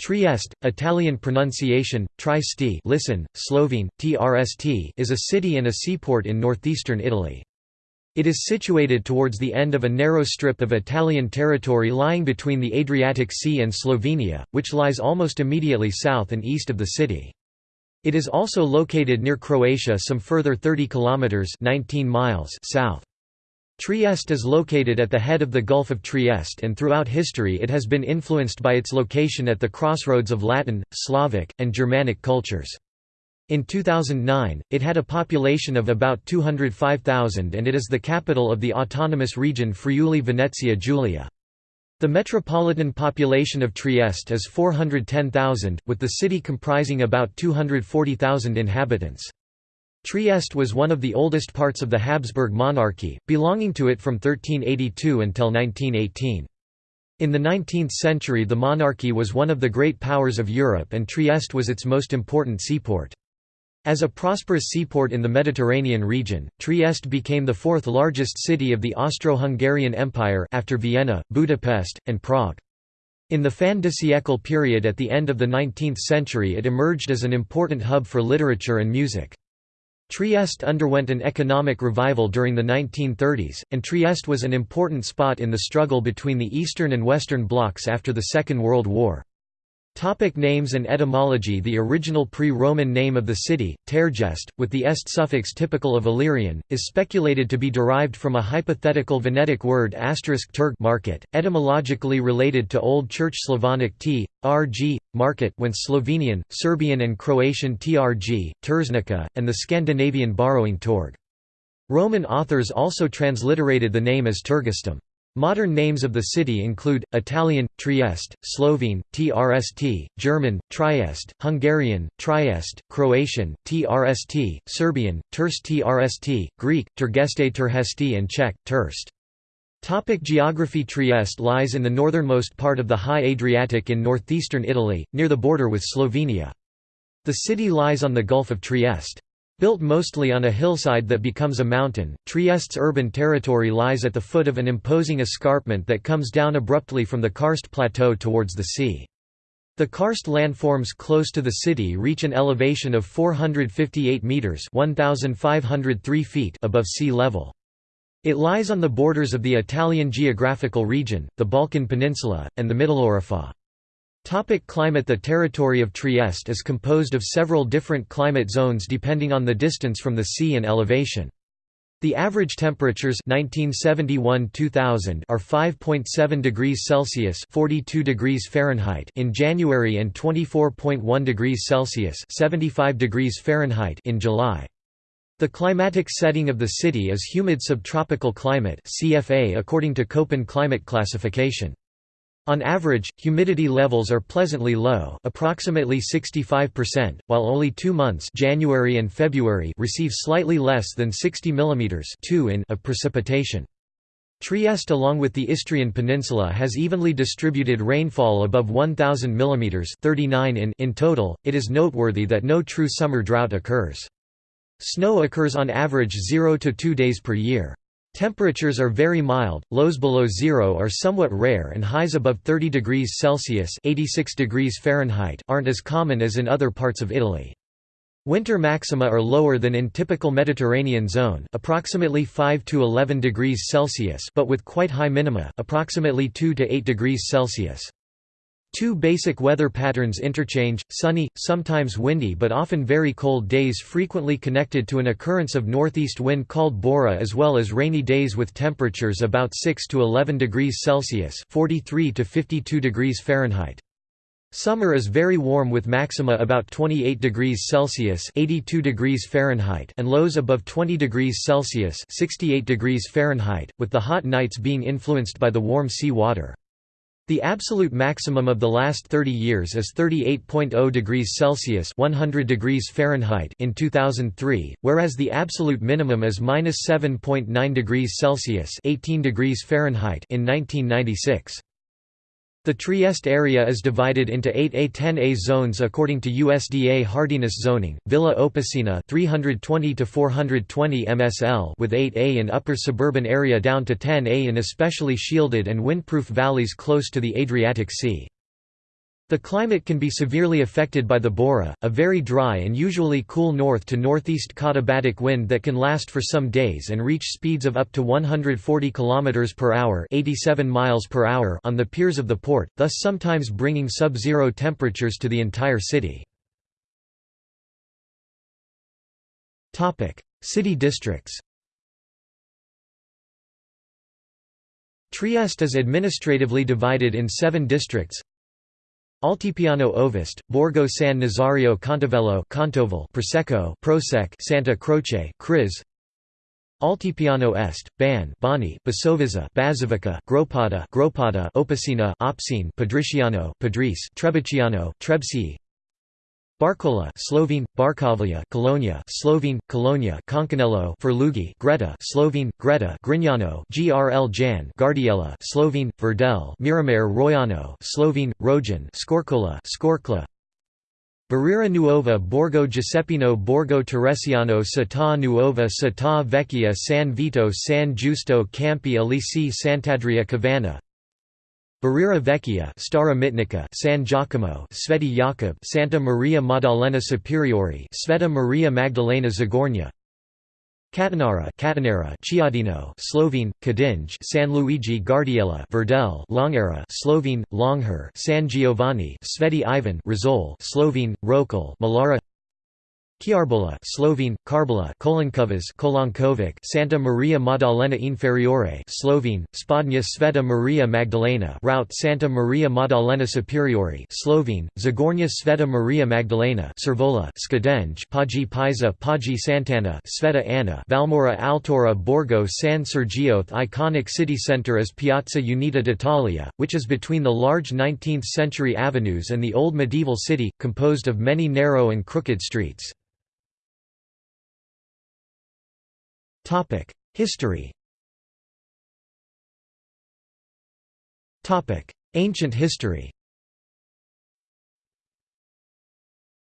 Trieste, Italian pronunciation, Trieste listen, Slovene, TRST is a city and a seaport in northeastern Italy. It is situated towards the end of a narrow strip of Italian territory lying between the Adriatic Sea and Slovenia, which lies almost immediately south and east of the city. It is also located near Croatia some further 30 kilometers 19 miles south. Trieste is located at the head of the Gulf of Trieste and throughout history it has been influenced by its location at the crossroads of Latin, Slavic, and Germanic cultures. In 2009, it had a population of about 205,000 and it is the capital of the autonomous region Friuli-Venezia Giulia. The metropolitan population of Trieste is 410,000, with the city comprising about 240,000 inhabitants. Trieste was one of the oldest parts of the Habsburg monarchy, belonging to it from 1382 until 1918. In the 19th century the monarchy was one of the great powers of Europe and Trieste was its most important seaport. As a prosperous seaport in the Mediterranean region, Trieste became the fourth largest city of the Austro-Hungarian Empire after Vienna, Budapest, and Prague. In the fin de siècle period at the end of the 19th century it emerged as an important hub for literature and music. Trieste underwent an economic revival during the 1930s, and Trieste was an important spot in the struggle between the Eastern and Western blocs after the Second World War. Topic names and etymology The original pre-Roman name of the city, Tergest, with the est suffix typical of Illyrian, is speculated to be derived from a hypothetical Venetic word *turg market, etymologically related to Old Church Slavonic t, rg, market when Slovenian, Serbian and Croatian trg, Terznica, and the Scandinavian borrowing torg. Roman authors also transliterated the name as Tergestum. Modern names of the city include, Italian, Trieste, Slovene, Trst, German, Trieste, Hungarian, Trieste, Croatian, Trst, Serbian, Terst Trst, Greek, Tergeste Terhesti and Czech, Terst. Topic geography Trieste lies in the northernmost part of the High Adriatic in northeastern Italy, near the border with Slovenia. The city lies on the Gulf of Trieste. Built mostly on a hillside that becomes a mountain, Trieste's urban territory lies at the foot of an imposing escarpment that comes down abruptly from the karst plateau towards the sea. The karst landforms close to the city reach an elevation of 458 metres 1,503 feet above sea level. It lies on the borders of the Italian geographical region, the Balkan Peninsula, and the Middle Mitteleuropa. Topic climate The territory of Trieste is composed of several different climate zones depending on the distance from the sea and elevation. The average temperatures 1971-2000 are 5.7 degrees Celsius (42 degrees Fahrenheit) in January and 24.1 degrees Celsius (75 degrees Fahrenheit) in July. The climatic setting of the city is humid subtropical climate (CFA) according to Köppen climate classification. On average, humidity levels are pleasantly low approximately 65%, while only two months January and February receive slightly less than 60 mm of precipitation. Trieste along with the Istrian Peninsula has evenly distributed rainfall above 1000 mm 39 in, in total. It is noteworthy that no true summer drought occurs. Snow occurs on average 0 to 2 days per year. Temperatures are very mild, lows below zero are somewhat rare and highs above 30 degrees Celsius 86 degrees Fahrenheit aren't as common as in other parts of Italy. Winter maxima are lower than in typical Mediterranean zone approximately 5 to 11 degrees Celsius but with quite high minima approximately 2 to 8 degrees Celsius. Two basic weather patterns interchange, sunny, sometimes windy but often very cold days frequently connected to an occurrence of northeast wind called bora as well as rainy days with temperatures about 6 to 11 degrees Celsius 43 to 52 degrees Fahrenheit. Summer is very warm with maxima about 28 degrees Celsius 82 degrees Fahrenheit and lows above 20 degrees Celsius 68 degrees Fahrenheit, with the hot nights being influenced by the warm sea water. The absolute maximum of the last 30 years is 38.0 degrees Celsius 100 degrees Fahrenheit in 2003, whereas the absolute minimum is -7.9 degrees Celsius 18 degrees Fahrenheit in 1996. The Trieste area is divided into 8 A10A zones according to USDA hardiness zoning. Villa Opicina 320 to 420 MSL with 8A in upper suburban area down to 10A in especially shielded and windproof valleys close to the Adriatic Sea. The climate can be severely affected by the Bora, a very dry and usually cool north to northeast katabatic wind that can last for some days and reach speeds of up to 140 km per hour, 87 miles per hour on the piers of the port, thus sometimes bringing sub-zero temperatures to the entire city. Topic: City districts. Trieste is administratively divided in 7 districts. Altipiano Ovest, Borgo San Nazario Contovello Contovel Prosecco Prosec Santa Croce Criz. Altipiano Est, Ban Bani Basovizza Bazovica Gropada Gropada Opicina Opsine Padriciano Padris Trebiciano Trebsi Barcola Slovene Barkovlia Colonia Slovene Colonia Concanello Ferlugi Greta Slovene Greta Grignano GRL Jan Gardiella Slovene Verdel Miramare Roiano Slovene Rojan Skorkola Skorkla. Barriera Nuova Borgo Giuseppino Borgo Teresiano Città Nuova Città Vecchia San Vito San Giusto Campi Elisi Sant'Adria Cavana Barriera Vecchia Stara Mitnica San Giacomo Sveti Jakub Santa Maria Maddalena Superiore Sveta Maria Magdalena Zagornia Catanara Catanera Chiadino Slovene Kadinj San Luigi Gardiella Verdel Longera Slovene Longher San Giovanni Sveti Ivan Rizol Slovene Rokal Malara Chiarbola Slovene Karbala Kolankovas Kolankovic Santa Maria Maddalena Inferiore Slovene Spodnia Sveta Maria Magdalena Route Santa Maria Maddalena Superiore Slovene Zagornia Sveta Maria Magdalena Servola Skadenj Pagi Pisa Pagi Santana Sveta Anna Valmora Altora Borgo San Sergio iconic city centre is Piazza Unita d'Italia, which is between the large 19th-century avenues and the old medieval city, composed of many narrow and crooked streets. History Ancient history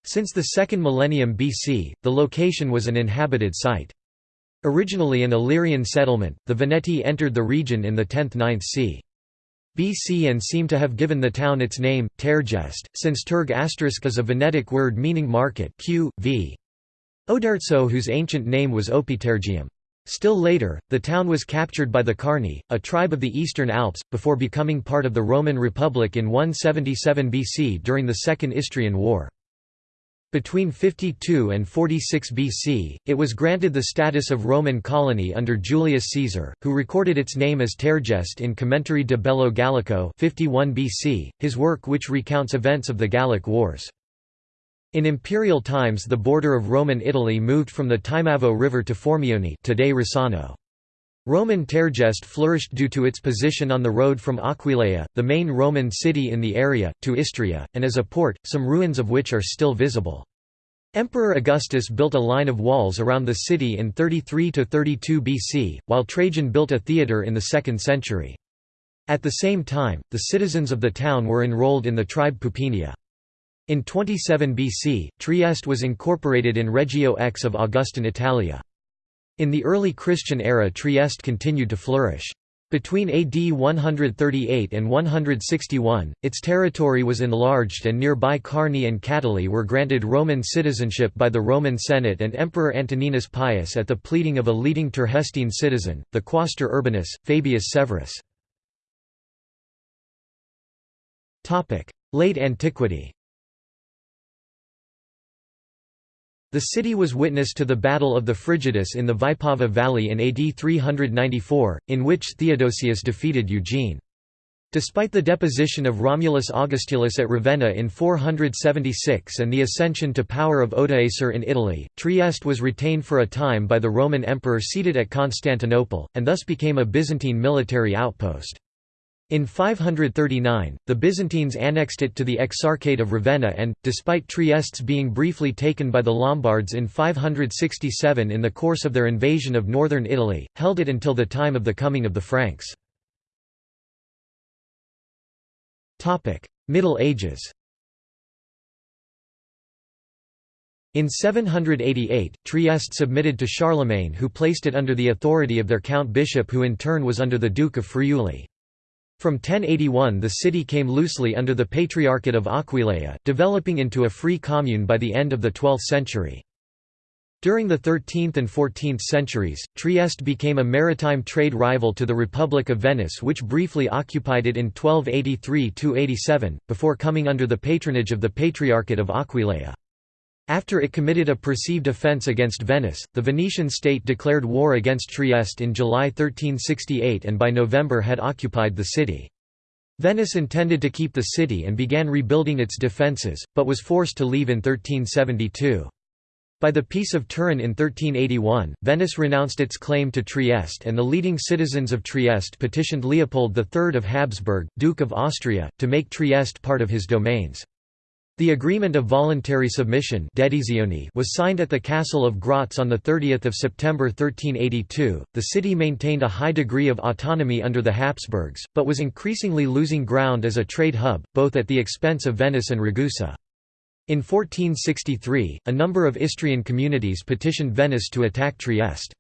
Since the second millennium BC, the location was an inhabited site. Originally an Illyrian settlement, the Veneti entered the region in the 10th–9th c. BC and seem to have given the town its name, Tergest, since Turg is a Venetic word meaning market q. v. Oderzo whose ancient name was Opitergium. Still later, the town was captured by the Carni, a tribe of the Eastern Alps, before becoming part of the Roman Republic in 177 BC during the Second Istrian War. Between 52 and 46 BC, it was granted the status of Roman colony under Julius Caesar, who recorded its name as Tergest in Commentarii de Bello Gallico 51 BC, his work which recounts events of the Gallic Wars. In imperial times the border of Roman Italy moved from the Timavo River to Formione today Rossano. Roman Tergest flourished due to its position on the road from Aquileia, the main Roman city in the area, to Istria, and as a port, some ruins of which are still visible. Emperor Augustus built a line of walls around the city in 33–32 BC, while Trajan built a theatre in the 2nd century. At the same time, the citizens of the town were enrolled in the tribe Pupinia. In 27 BC, Trieste was incorporated in Regio X of Augustan Italia. In the early Christian era Trieste continued to flourish. Between AD 138 and 161, its territory was enlarged and nearby Carni and Catali were granted Roman citizenship by the Roman Senate and Emperor Antoninus Pius at the pleading of a leading Tergestine citizen, the quaestor urbanus, Fabius Severus. Late antiquity The city was witness to the Battle of the Frigidus in the Vipava Valley in AD 394, in which Theodosius defeated Eugene. Despite the deposition of Romulus Augustulus at Ravenna in 476 and the ascension to power of Odoacer in Italy, Trieste was retained for a time by the Roman emperor seated at Constantinople, and thus became a Byzantine military outpost. In 539, the Byzantines annexed it to the Exarchate of Ravenna and, despite Trieste's being briefly taken by the Lombards in 567 in the course of their invasion of northern Italy, held it until the time of the coming of the Franks. Middle Ages In 788, Trieste submitted to Charlemagne who placed it under the authority of their count-bishop who in turn was under the Duke of Friuli. From 1081 the city came loosely under the Patriarchate of Aquileia, developing into a free commune by the end of the 12th century. During the 13th and 14th centuries, Trieste became a maritime trade rival to the Republic of Venice which briefly occupied it in 1283–87, before coming under the patronage of the Patriarchate of Aquileia. After it committed a perceived offence against Venice, the Venetian state declared war against Trieste in July 1368 and by November had occupied the city. Venice intended to keep the city and began rebuilding its defences, but was forced to leave in 1372. By the Peace of Turin in 1381, Venice renounced its claim to Trieste and the leading citizens of Trieste petitioned Leopold III of Habsburg, Duke of Austria, to make Trieste part of his domains. The agreement of voluntary submission was signed at the castle of Graz on 30 September 1382. The city maintained a high degree of autonomy under the Habsburgs, but was increasingly losing ground as a trade hub, both at the expense of Venice and Ragusa. In 1463, a number of Istrian communities petitioned Venice to attack Trieste.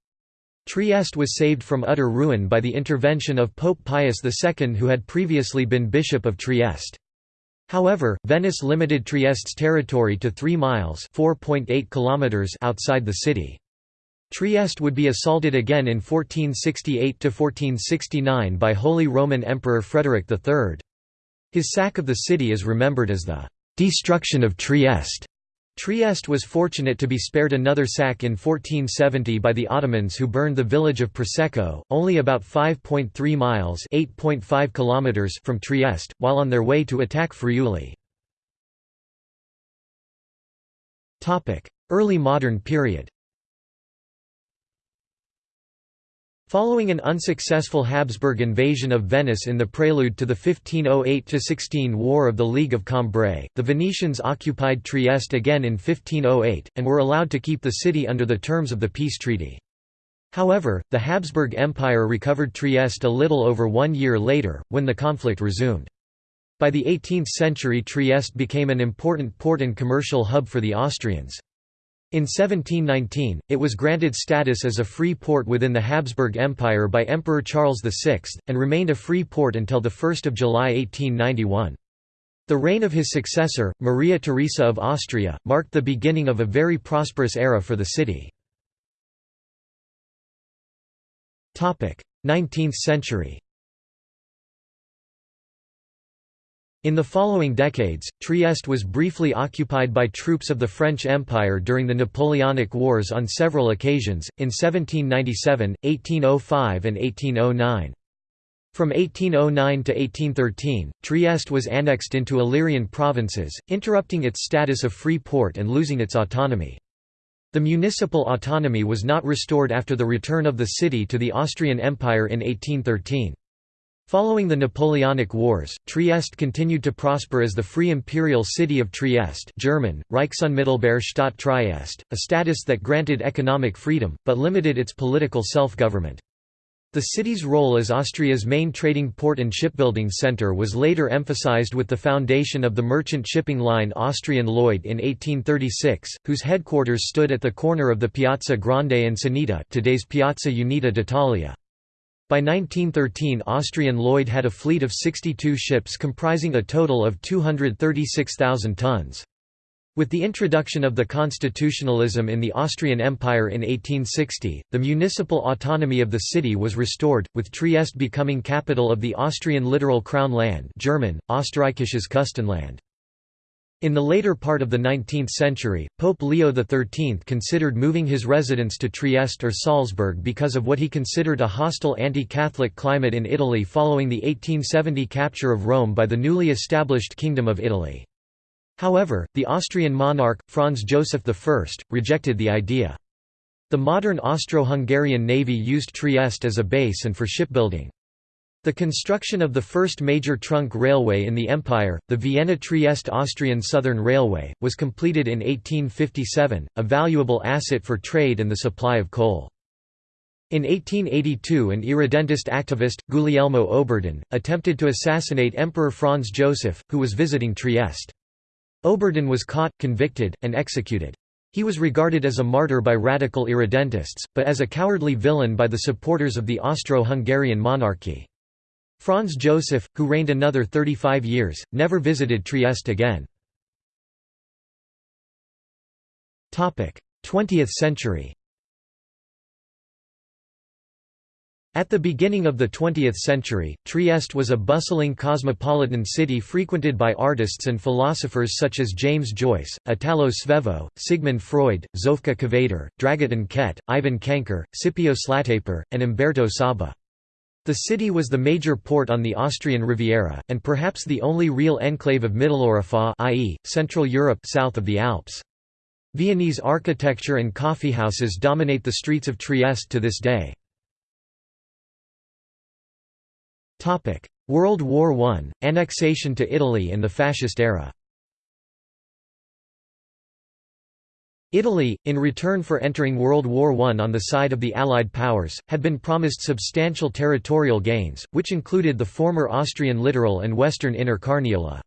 Trieste was saved from utter ruin by the intervention of Pope Pius II who had previously been Bishop of Trieste. However, Venice limited Trieste's territory to 3 miles kilometers outside the city. Trieste would be assaulted again in 1468–1469 by Holy Roman Emperor Frederick III. His sack of the city is remembered as the Destruction of Trieste. Trieste was fortunate to be spared another sack in 1470 by the Ottomans who burned the village of Prosecco, only about 5.3 miles (8.5 kilometers) from Trieste, while on their way to attack Friuli. Early modern period Following an unsuccessful Habsburg invasion of Venice in the prelude to the 1508–16 War of the League of Cambrai, the Venetians occupied Trieste again in 1508, and were allowed to keep the city under the terms of the peace treaty. However, the Habsburg Empire recovered Trieste a little over one year later, when the conflict resumed. By the 18th century Trieste became an important port and commercial hub for the Austrians. In 1719, it was granted status as a free port within the Habsburg Empire by Emperor Charles VI, and remained a free port until 1 July 1891. The reign of his successor, Maria Theresa of Austria, marked the beginning of a very prosperous era for the city. 19th century In the following decades, Trieste was briefly occupied by troops of the French Empire during the Napoleonic Wars on several occasions, in 1797, 1805 and 1809. From 1809 to 1813, Trieste was annexed into Illyrian provinces, interrupting its status of free port and losing its autonomy. The municipal autonomy was not restored after the return of the city to the Austrian Empire in 1813. Following the Napoleonic Wars, Trieste continued to prosper as the Free Imperial City of Trieste German, Reichsunmittelbare Trieste, a status that granted economic freedom, but limited its political self-government. The city's role as Austria's main trading port and shipbuilding centre was later emphasized with the foundation of the merchant shipping line Austrian Lloyd in 1836, whose headquarters stood at the corner of the Piazza Grande and Sanita today's Piazza Unita d'Italia. By 1913 Austrian Lloyd had a fleet of 62 ships comprising a total of 236,000 tons. With the introduction of the constitutionalism in the Austrian Empire in 1860, the municipal autonomy of the city was restored, with Trieste becoming capital of the Austrian littoral crown land German, Österreichisches Küstenland. In the later part of the 19th century, Pope Leo XIII considered moving his residence to Trieste or Salzburg because of what he considered a hostile anti-Catholic climate in Italy following the 1870 capture of Rome by the newly established Kingdom of Italy. However, the Austrian monarch, Franz Joseph I, rejected the idea. The modern Austro-Hungarian navy used Trieste as a base and for shipbuilding. The construction of the first major trunk railway in the empire, the Vienna-Trieste Austrian Southern Railway, was completed in 1857, a valuable asset for trade and the supply of coal. In 1882 an irredentist activist, Guglielmo Oberdan, attempted to assassinate Emperor Franz Joseph, who was visiting Trieste. Oberdan was caught, convicted, and executed. He was regarded as a martyr by radical irredentists, but as a cowardly villain by the supporters of the Austro-Hungarian monarchy. Franz Joseph, who reigned another 35 years, never visited Trieste again. 20th century At the beginning of the 20th century, Trieste was a bustling cosmopolitan city frequented by artists and philosophers such as James Joyce, Italo Svevo, Sigmund Freud, Zofka Kveder, Dragotin Kette, Ivan Cankar, Scipio Slataper, and Umberto Saba. The city was the major port on the Austrian Riviera, and perhaps the only real enclave of Mitteleuropa i.e., Central Europe south of the Alps. Viennese architecture and coffeehouses dominate the streets of Trieste to this day. World War I, annexation to Italy in the Fascist era Italy, in return for entering World War I on the side of the Allied powers, had been promised substantial territorial gains, which included the former Austrian littoral and western inner Carniola.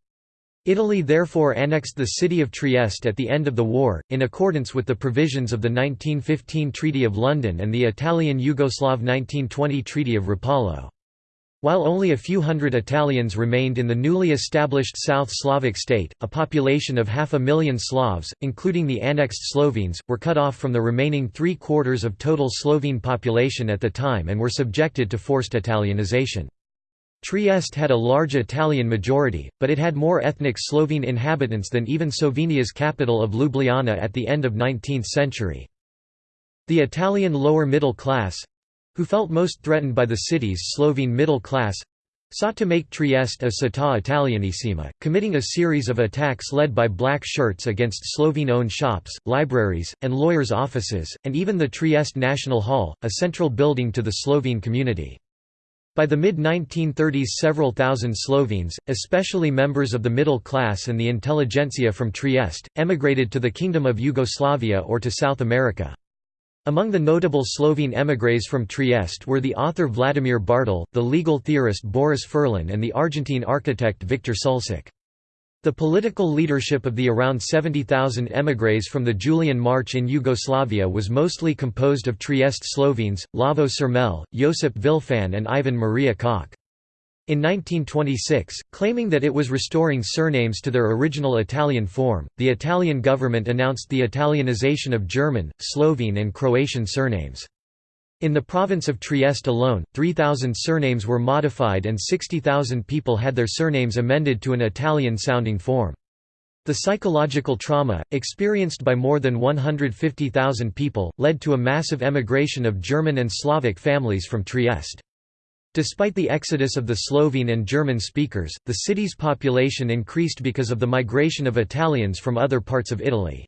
Italy therefore annexed the city of Trieste at the end of the war, in accordance with the provisions of the 1915 Treaty of London and the Italian-Yugoslav 1920 Treaty of Rapallo. While only a few hundred Italians remained in the newly established South Slavic state, a population of half a million Slavs, including the annexed Slovenes, were cut off from the remaining three-quarters of total Slovene population at the time and were subjected to forced Italianization. Trieste had a large Italian majority, but it had more ethnic Slovene inhabitants than even Slovenia's capital of Ljubljana at the end of 19th century. The Italian lower middle class, who felt most threatened by the city's Slovene middle class sought to make Trieste a città italianissima, committing a series of attacks led by black shirts against Slovene-owned shops, libraries, and lawyers' offices, and even the Trieste National Hall, a central building to the Slovene community. By the mid-1930s several thousand Slovenes, especially members of the middle class and the intelligentsia from Trieste, emigrated to the Kingdom of Yugoslavia or to South America. Among the notable Slovene émigrés from Trieste were the author Vladimir Bartol, the legal theorist Boris Furlan and the Argentine architect Victor Sulcic. The political leadership of the around 70,000 émigrés from the Julian March in Yugoslavia was mostly composed of Trieste Slovenes, Lavo Čermelj, Josip Vilfan and Ivan Maria Koch. In 1926, claiming that it was restoring surnames to their original Italian form, the Italian government announced the Italianization of German, Slovene and Croatian surnames. In the province of Trieste alone, 3,000 surnames were modified and 60,000 people had their surnames amended to an Italian-sounding form. The psychological trauma, experienced by more than 150,000 people, led to a massive emigration of German and Slavic families from Trieste. Despite the exodus of the Slovene and German speakers, the city's population increased because of the migration of Italians from other parts of Italy.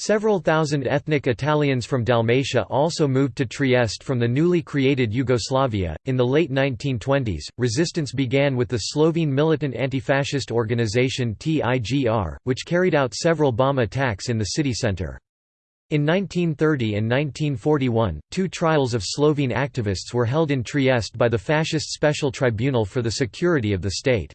Several thousand ethnic Italians from Dalmatia also moved to Trieste from the newly created Yugoslavia. In the late 1920s, resistance began with the Slovene militant anti-fascist organization TIGR, which carried out several bomb attacks in the city centre. In 1930 and 1941, two trials of Slovene activists were held in Trieste by the Fascist Special Tribunal for the Security of the State.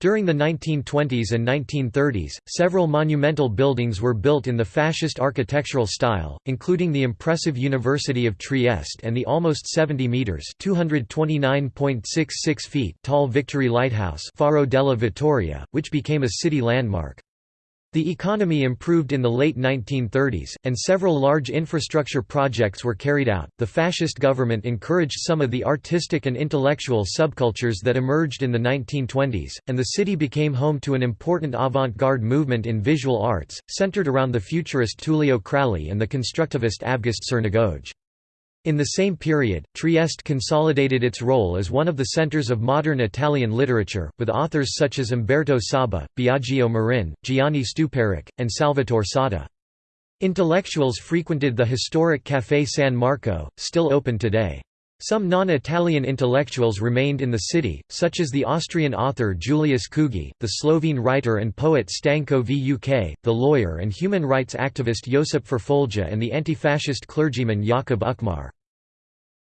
During the 1920s and 1930s, several monumental buildings were built in the fascist architectural style, including the impressive University of Trieste and the almost 70 meters (229.66 feet) tall Victory Lighthouse, Faro della Vittoria, which became a city landmark. The economy improved in the late 1930s, and several large infrastructure projects were carried out. The fascist government encouraged some of the artistic and intellectual subcultures that emerged in the 1920s, and the city became home to an important avant garde movement in visual arts, centered around the futurist Tullio Crali and the constructivist Avgust Cernigoj. In the same period, Trieste consolidated its role as one of the centers of modern Italian literature, with authors such as Umberto Saba, Biagio Marin, Giani Stuparich, and Salvatore Satta. Intellectuals frequented the historic Café San Marco, still open today. Some non-Italian intellectuals remained in the city, such as the Austrian author Julius Kugy, the Slovene writer and poet Stanko Vuk, the lawyer and human rights activist Josip Ferfolja and the anti-fascist clergyman Jakob Ukmar.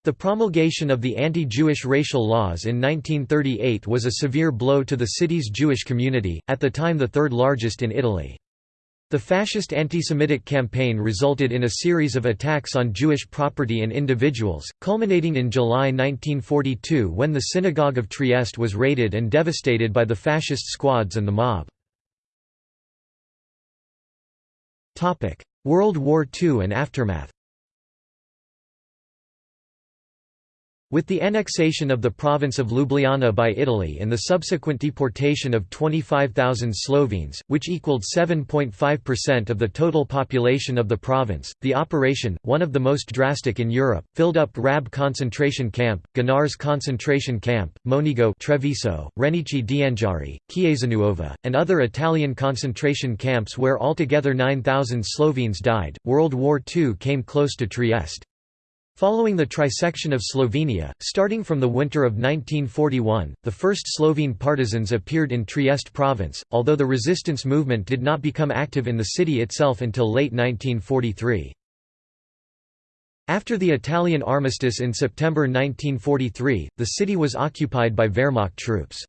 The promulgation of the anti-Jewish racial laws in 1938 was a severe blow to the city's Jewish community, at the time the third largest in Italy. The fascist anti-Semitic campaign resulted in a series of attacks on Jewish property and individuals, culminating in July 1942 when the Synagogue of Trieste was raided and devastated by the fascist squads and the mob. World War II and aftermath With the annexation of the province of Ljubljana by Italy and the subsequent deportation of 25,000 Slovenes, which equaled 7.5% of the total population of the province, the operation, one of the most drastic in Europe, filled up Rab concentration camp, Gonars concentration camp, Monigo Treviso, Renicci d'Anghiari, Chiesanuova, and other Italian concentration camps where altogether 9,000 Slovenes died. World War II came close to Trieste. Following the trisection of Slovenia, starting from the winter of 1941, the first Slovene partisans appeared in Trieste province, although the resistance movement did not become active in the city itself until late 1943. After the Italian armistice in September 1943, the city was occupied by Wehrmacht troops.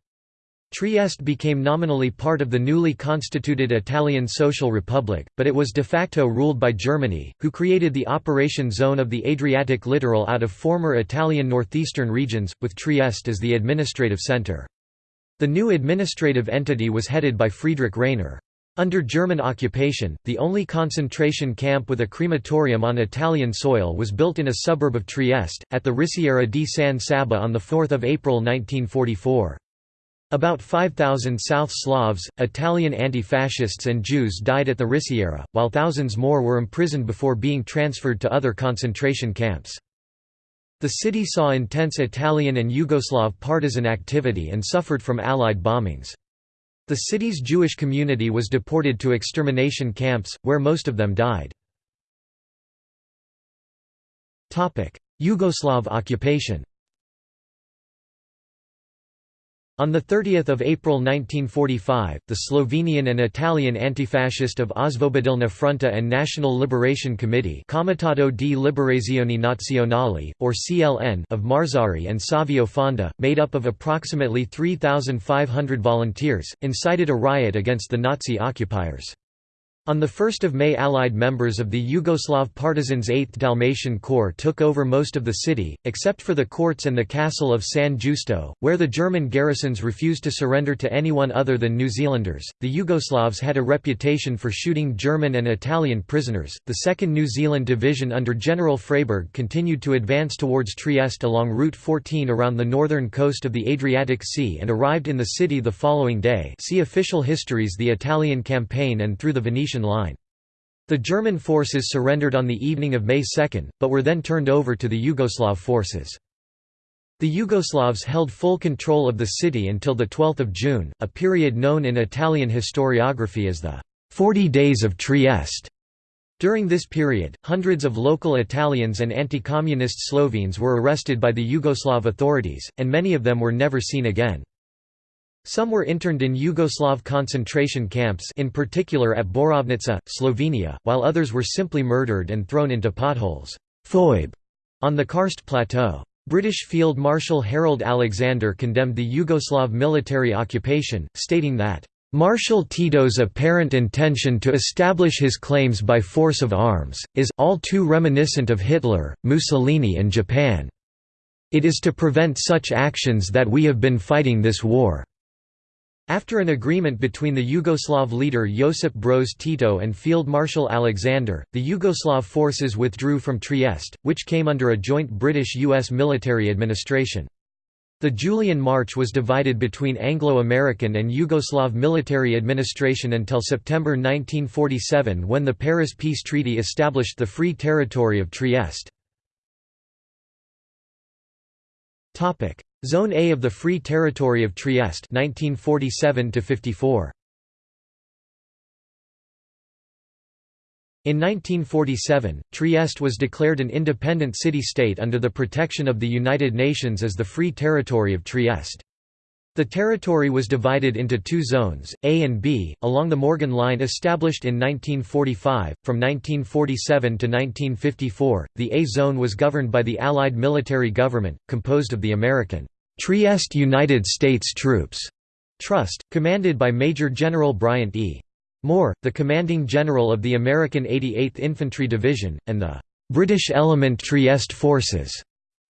Trieste became nominally part of the newly constituted Italian Social Republic, but it was de facto ruled by Germany, who created the operation zone of the Adriatic littoral out of former Italian northeastern regions, with Trieste as the administrative centre. The new administrative entity was headed by Friedrich Rainer. Under German occupation, the only concentration camp with a crematorium on Italian soil was built in a suburb of Trieste, at the Risiera di San Saba on 4 April 1944. About 5,000 South Slavs, Italian anti-fascists and Jews died at the Risiera, while thousands more were imprisoned before being transferred to other concentration camps. The city saw intense Italian and Yugoslav partisan activity and suffered from Allied bombings. The city's Jewish community was deported to extermination camps, where most of them died. Yugoslav occupation on 30 April 1945, the Slovenian and Italian antifascist of Osvobodilna Fronta and National Liberation Committee Comitato di Liberazione Nazionale, or CLN of Marzari and Savio Fonda, made up of approximately 3,500 volunteers, incited a riot against the Nazi occupiers. On 1 May Allied members of the Yugoslav partisans 8th Dalmatian Corps took over most of the city, except for the courts and the castle of San Giusto, where the German garrisons refused to surrender to anyone other than New Zealanders. The Yugoslavs had a reputation for shooting German and Italian prisoners. The 2nd New Zealand Division under General Freyberg continued to advance towards Trieste along Route 14 around the northern coast of the Adriatic Sea and arrived in the city the following day. See official histories The Italian Campaign and through the Venetian line. The German forces surrendered on the evening of May 2, but were then turned over to the Yugoslav forces. The Yugoslavs held full control of the city until 12 June, a period known in Italian historiography as the Forty Days of Trieste. During this period, hundreds of local Italians and anti-communist Slovenes were arrested by the Yugoslav authorities, and many of them were never seen again. Some were interned in Yugoslav concentration camps in particular at Borovnica, Slovenia, while others were simply murdered and thrown into potholes on the Karst plateau. British Field Marshal Harold Alexander condemned the Yugoslav military occupation, stating that, "...Marshal Tito's apparent intention to establish his claims by force of arms, is all too reminiscent of Hitler, Mussolini and Japan. It is to prevent such actions that we have been fighting this war." After an agreement between the Yugoslav leader Josip Broz Tito and Field Marshal Alexander, the Yugoslav forces withdrew from Trieste, which came under a joint British-US military administration. The Julian March was divided between Anglo-American and Yugoslav military administration until September 1947 when the Paris Peace Treaty established the Free Territory of Trieste. Zone A of the Free Territory of Trieste 1947 54 In 1947, Trieste was declared an independent city-state under the protection of the United Nations as the Free Territory of Trieste. The territory was divided into two zones, A and B, along the Morgan Line established in 1945. From 1947 to 1954, the A zone was governed by the Allied military government, composed of the American Trieste United States Troops Trust, commanded by Major General Bryant E. Moore, the commanding general of the American 88th Infantry Division, and the British Element Trieste Forces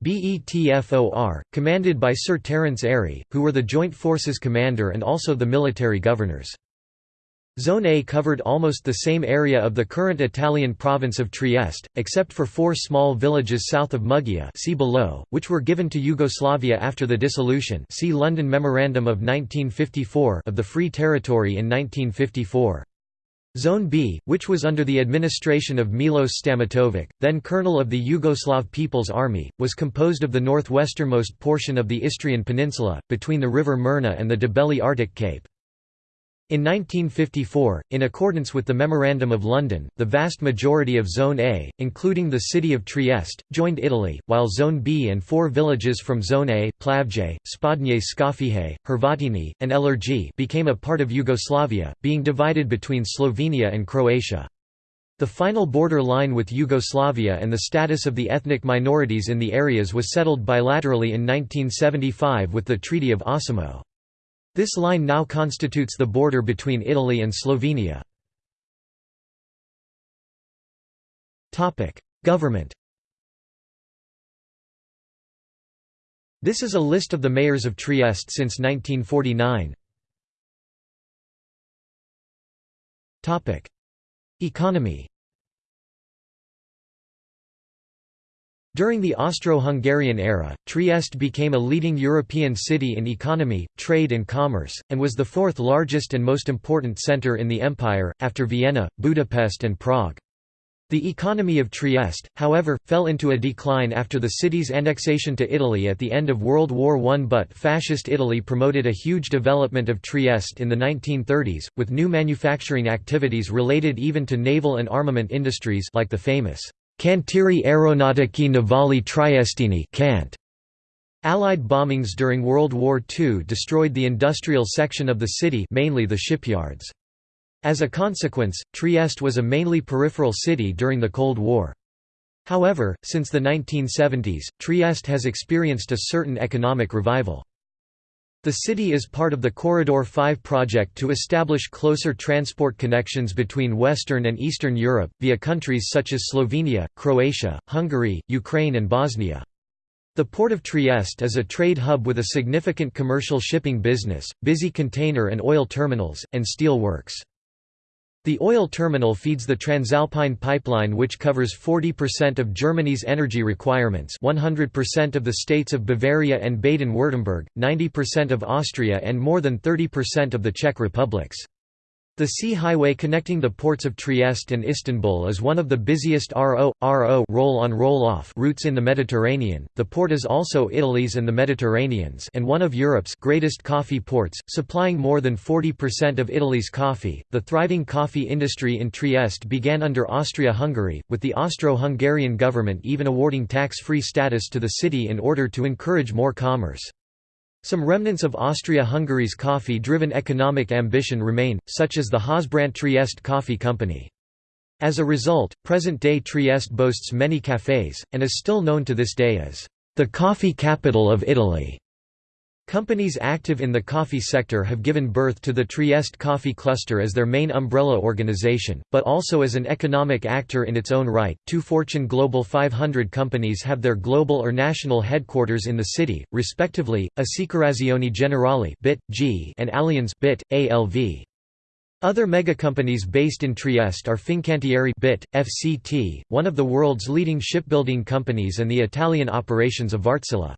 BETFOR, commanded by Sir Terence Airey, who were the Joint Forces commander and also the military governors. Zone A covered almost the same area of the current Italian province of Trieste, except for four small villages south of Muggia see below, which were given to Yugoslavia after the dissolution see London Memorandum of 1954 of the Free Territory in 1954. Zone B, which was under the administration of Milos Stamatovic, then colonel of the Yugoslav People's Army, was composed of the northwesternmost portion of the Istrian Peninsula, between the river Mirna and the Debeli Rtič Cape. In 1954, in accordance with the Memorandum of London, the vast majority of Zone A, including the city of Trieste, joined Italy, while Zone B and four villages from Zone A Plavje, Spodnje Skofije, Hrvatini, and Elerji became a part of Yugoslavia, being divided between Slovenia and Croatia. The final border line with Yugoslavia and the status of the ethnic minorities in the areas was settled bilaterally in 1975 with the Treaty of Osimo. This line now constitutes the border between Italy and Slovenia. Government This is a list of the mayors of Trieste since 1949. Economy During the Austro-Hungarian era, Trieste became a leading European city in economy, trade and commerce, and was the fourth largest and most important centre in the empire, after Vienna, Budapest and Prague. The economy of Trieste, however, fell into a decline after the city's annexation to Italy at the end of World War I but Fascist Italy promoted a huge development of Trieste in the 1930s, with new manufacturing activities related even to naval and armament industries like the famous Cantieri Aeronautici Navali Triestini Cant. Allied bombings during World War II destroyed the industrial section of the city mainly the shipyards. As a consequence, Trieste was a mainly peripheral city during the Cold War. However, since the 1970s, Trieste has experienced a certain economic revival. The city is part of the Corridor 5 project to establish closer transport connections between Western and Eastern Europe, via countries such as Slovenia, Croatia, Hungary, Ukraine and Bosnia. The port of Trieste is a trade hub with a significant commercial shipping business, busy container and oil terminals, and steel works. The oil terminal feeds the Transalpine pipeline which covers 40% of Germany's energy requirements 100% of the states of Bavaria and Baden-Württemberg, 90% of Austria and more than 30% of the Czech republics. The sea highway connecting the ports of Trieste and Istanbul is one of the busiest RO RO roll-on roll-off routes in the Mediterranean. The port is also Italy's and the Mediterranean's and one of Europe's greatest coffee ports, supplying more than 40% of Italy's coffee. The thriving coffee industry in Trieste began under Austria-Hungary, with the Austro-Hungarian government even awarding tax-free status to the city in order to encourage more commerce. Some remnants of Austria-Hungary's coffee-driven economic ambition remain, such as the Hausbrand Trieste Coffee Company. As a result, present-day Trieste boasts many cafés, and is still known to this day as the coffee capital of Italy. Companies active in the coffee sector have given birth to the Trieste Coffee Cluster as their main umbrella organization, but also as an economic actor in its own right. Two Fortune Global 500 companies have their global or national headquarters in the city, respectively, Assicurazioni Generali (BIT, G) and Allianz (BIT, ALV). Other megacompanies based in Trieste are Fincantieri BIT, FCT, one of the world's leading shipbuilding companies and the Italian operations of Wärtsilä.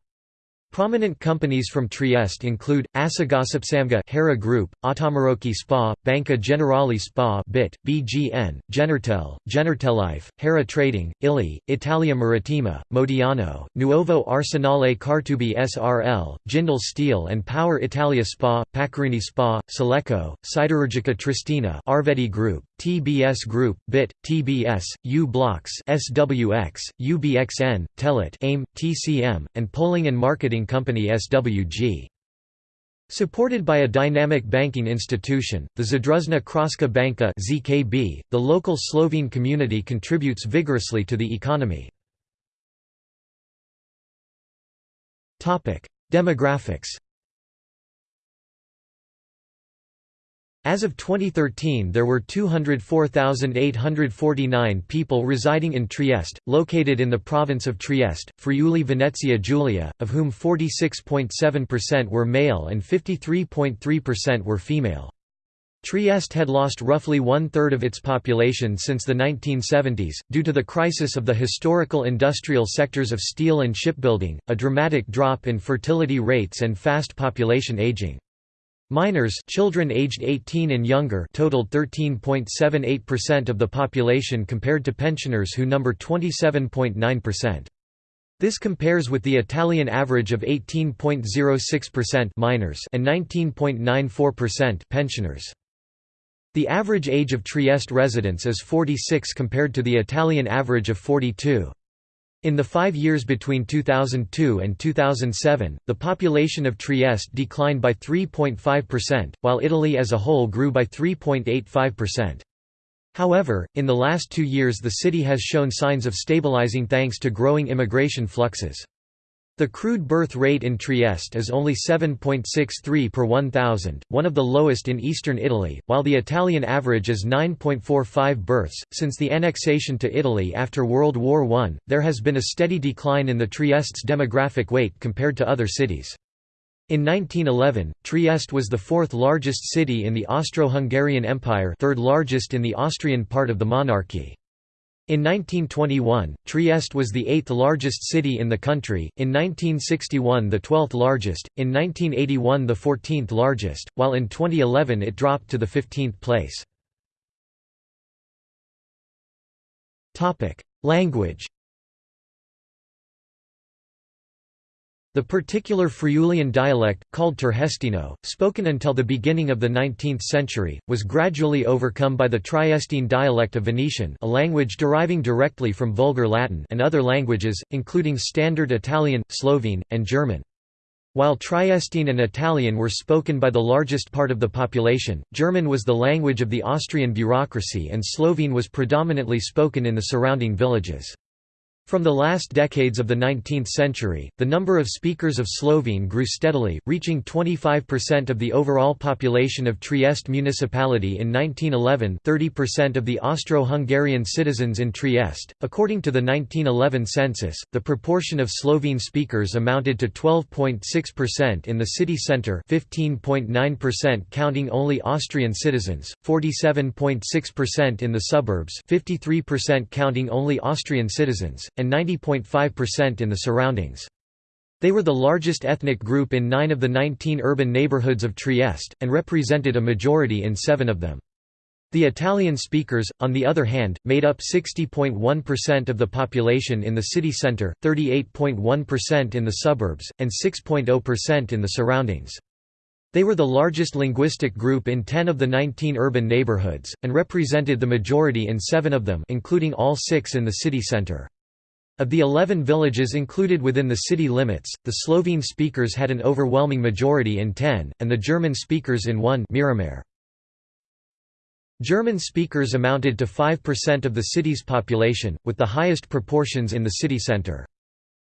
Prominent companies from Trieste include, Asagasipsamga Hera Group, Autamarocchi Spa, Banca Generali Spa BIT, BGN, Genertel, Genertelife, Hera Trading, Illy, Italia Marittima, Modiano, Nuovo Arsenale Cartubi SRL, Jindal Steel and Power Italia Spa, Pacorini Spa, Seleco, Siderurgica Triestina Arvedi Group, TBS Group, BIT, TBS, u-blox SWX, UBXN, Telit AIM, TCM, and Polling and Marketing Company SWG. Supported by a dynamic banking institution, the Zadružna Kraška Banka (ZKB), the local Slovene community contributes vigorously to the economy. Demographics. As of 2013 there were 204,849 people residing in Trieste, located in the province of Trieste, Friuli Venezia Giulia, of whom 46.7% were male and 53.3% were female. Trieste had lost roughly one-third of its population since the 1970s, due to the crisis of the historical industrial sectors of steel and shipbuilding, a dramatic drop in fertility rates and fast population aging. Minors children aged 18 and younger totaled 13.78% of the population compared to pensioners who number 27.9%. This compares with the Italian average of 18.06% minors and 19.94% pensioners. The average age of Trieste residents is 46 compared to the Italian average of 42. In the five years between 2002 and 2007, the population of Trieste declined by 3.5%, while Italy as a whole grew by 3.85%. However, in the last two years the city has shown signs of stabilizing thanks to growing immigration fluxes. The crude birth rate in Trieste is only 7.63 per 1,000, one of the lowest in eastern Italy, while the Italian average is 9.45 births. Since the annexation to Italy after World War I, there has been a steady decline in the Trieste's demographic weight compared to other cities. In 1911, Trieste was the fourth largest city in the Austro-Hungarian Empire third largest in the Austrian part of the monarchy. In 1921, Trieste was the eighth largest city in the country, in 1961 the 12th largest, in 1981 the 14th largest, while in 2011 it dropped to the 15th place. Language The particular Friulian dialect, called Tergestino, spoken until the beginning of the 19th century, was gradually overcome by the Triestine dialect of Venetian a language deriving directly from Vulgar Latin and other languages, including Standard Italian, Slovene, and German. While Triestine and Italian were spoken by the largest part of the population, German was the language of the Austrian bureaucracy and Slovene was predominantly spoken in the surrounding villages. From the last decades of the 19th century, the number of speakers of Slovene grew steadily, reaching 25% of the overall population of Trieste municipality in 1911 30% of the Austro-Hungarian citizens in Trieste. According to the 1911 census, the proportion of Slovene speakers amounted to 12.6% in the city centre 15.9% counting only Austrian citizens, 47.6% in the suburbs 53% counting only Austrian citizens, and 90.5% in the surroundings. They were the largest ethnic group in nine of the 19 urban neighborhoods of Trieste, and represented a majority in seven of them. The Italian speakers, on the other hand, made up 60.1% of the population in the city centre, 38.1% in the suburbs, and 6.0% in the surroundings. They were the largest linguistic group in 10 of the 19 urban neighborhoods, and represented the majority in seven of them including all six in the city centre. Of the 11 villages included within the city limits, the Slovene speakers had an overwhelming majority in 10, and the German speakers in 1 Miramare. German speakers amounted to 5% of the city's population, with the highest proportions in the city centre.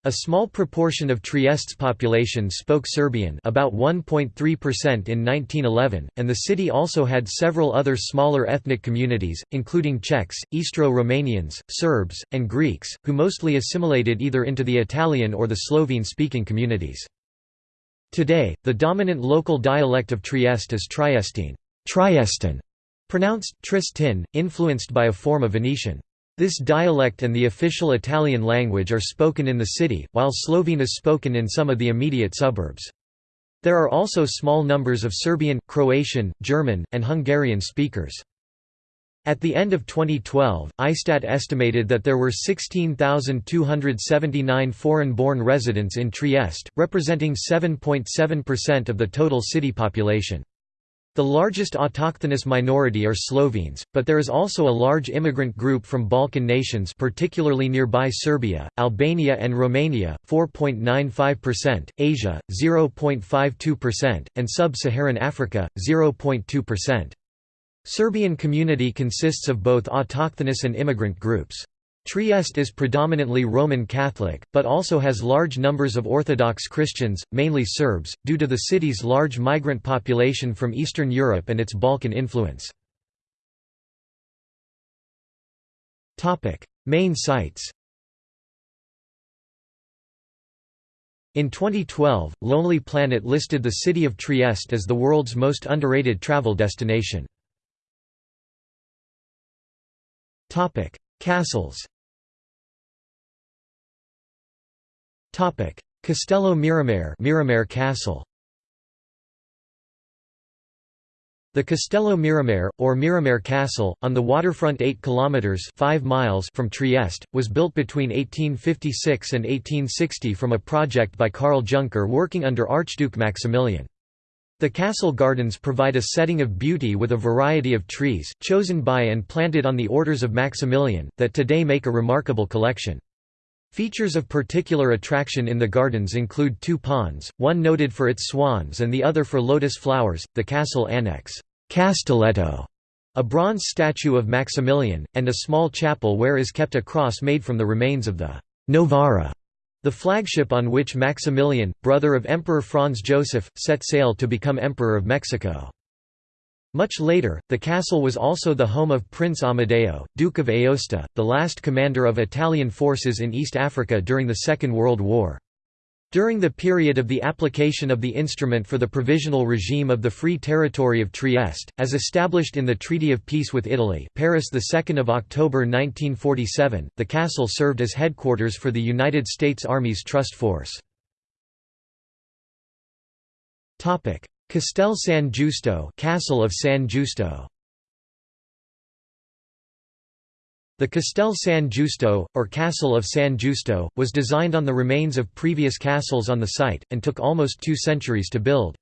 A small proportion of Trieste's population spoke Serbian about 1.3% in 1911, and the city also had several other smaller ethnic communities, including Czechs, Istro-Romanians, Serbs, and Greeks, who mostly assimilated either into the Italian or the Slovene-speaking communities. Today, the dominant local dialect of Trieste is Triestine Triestan", pronounced Tristin, influenced by a form of Venetian. This dialect and the official Italian language are spoken in the city, while Slovene is spoken in some of the immediate suburbs. There are also small numbers of Serbian, Croatian, German, and Hungarian speakers. At the end of 2012, ISTAT estimated that there were 16,279 foreign-born residents in Trieste, representing 7.7% of the total city population. The largest autochthonous minority are Slovenes, but there is also a large immigrant group from Balkan nations particularly nearby Serbia, Albania and Romania, 4.95%, Asia, 0.52%, and Sub-Saharan Africa, 0.2%. Serbian community consists of both autochthonous and immigrant groups. Trieste is predominantly Roman Catholic, but also has large numbers of Orthodox Christians, mainly Serbs, due to the city's large migrant population from Eastern Europe and its Balkan influence. Main sites In 2012, Lonely Planet listed the city of Trieste as the world's most underrated travel destination. Castles Castello Miramare Miramare Castle The Castello Miramare, or Miramare Castle, on the waterfront 8 kilometres 5 miles from Trieste, was built between 1856 and 1860 from a project by Karl Junker working under Archduke Maximilian. The castle gardens provide a setting of beauty with a variety of trees, chosen by and planted on the orders of Maximilian, that today make a remarkable collection. Features of particular attraction in the gardens include two ponds, one noted for its swans and the other for lotus flowers, the castle annex, Castelletto, a bronze statue of Maximilian, and a small chapel where is kept a cross made from the remains of the Novara, the flagship on which Maximilian, brother of Emperor Franz Joseph, set sail to become Emperor of Mexico. Much later, the castle was also the home of Prince Amadeo, Duke of Aosta, the last commander of Italian forces in East Africa during the Second World War. During the period of the application of the instrument for the provisional regime of the Free Territory of Trieste, as established in the Treaty of Peace with Italy Paris 2 October 1947, the castle served as headquarters for the United States Army's Trust Force. Castel San Giusto Castle of San Giusto The Castel San Giusto, or Castle of San Giusto, was designed on the remains of previous castles on the site, and took almost two centuries to build.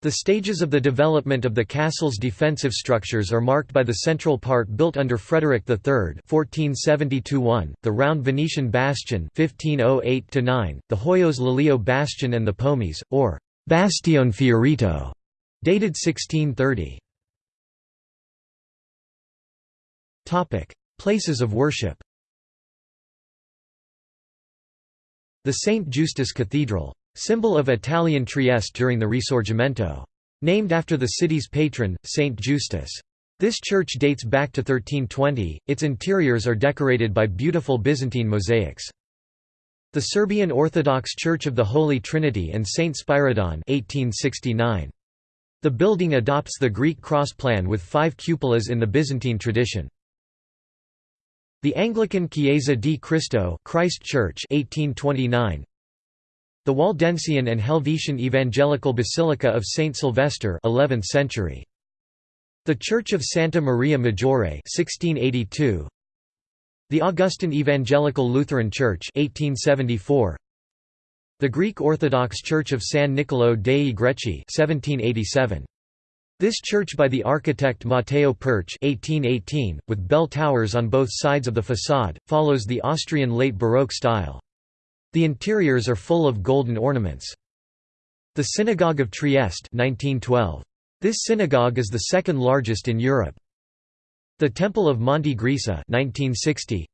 The stages of the development of the castle's defensive structures are marked by the central part built under Frederick III (1470–1), the round Venetian bastion (1508–9), the Hoyos Lelio bastion, and the Pomis, or Bastione Fiorito, dated 1630. Topic: Places of worship. The St. Justus Cathedral, symbol of Italian Trieste during the Risorgimento, named after the city's patron, Saint Justus. This church dates back to 1320. Its interiors are decorated by beautiful Byzantine mosaics. The Serbian Orthodox Church of the Holy Trinity and Saint Spyridon 1869. The building adopts the Greek cross plan with five cupolas in the Byzantine tradition. The Anglican Chiesa di Cristo Christ Church 1829. The Waldensian and Helvetian Evangelical Basilica of Saint Sylvester 11th century. The Church of Santa Maria Maggiore 1682. The Augustin Evangelical Lutheran Church 1874 The Greek Orthodox Church of San Niccolò dei Greci 1787 this church by the architect Matteo Pertsch 1818, with bell towers on both sides of the façade, follows the Austrian late Baroque style. The interiors are full of golden ornaments. The Synagogue of Trieste 1912. This synagogue is the second largest in Europe. The Temple of Monte Grisa 1960.